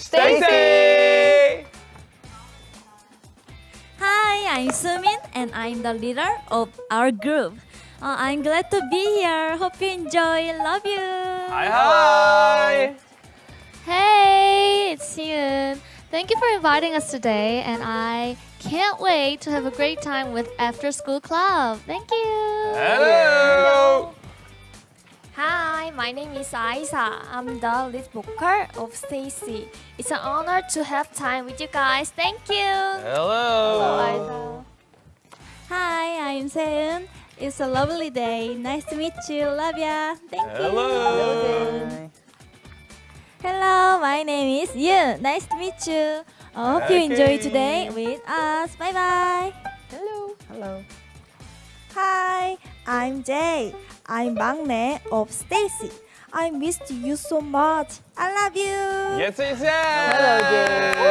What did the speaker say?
STAYC. Hi, I'm Sumin and I'm the leader of our group. Uh, I'm glad to be here. Hope you enjoy. Love you. Hi, hi. Hey, it's Yoon. Thank you for inviting us today, and I can't wait to have a great time with After School Club. Thank you. Hello. Hi, my name is Isa. I'm the lead vocal of STAYC. It's an honor to have time with you guys. Thank you. Hello. Hello Hi, I'm Seun. It's a lovely day. Nice to meet you. Love ya. Thank you. Hello. Hello, my name is Yoon. Nice to meet you. I hope you enjoy today with us. Bye bye. Hello. Hello. Hi, I'm J. I'm 막내 of STAYC. I missed you so much. I love you. Yes, yes, Hello, yes.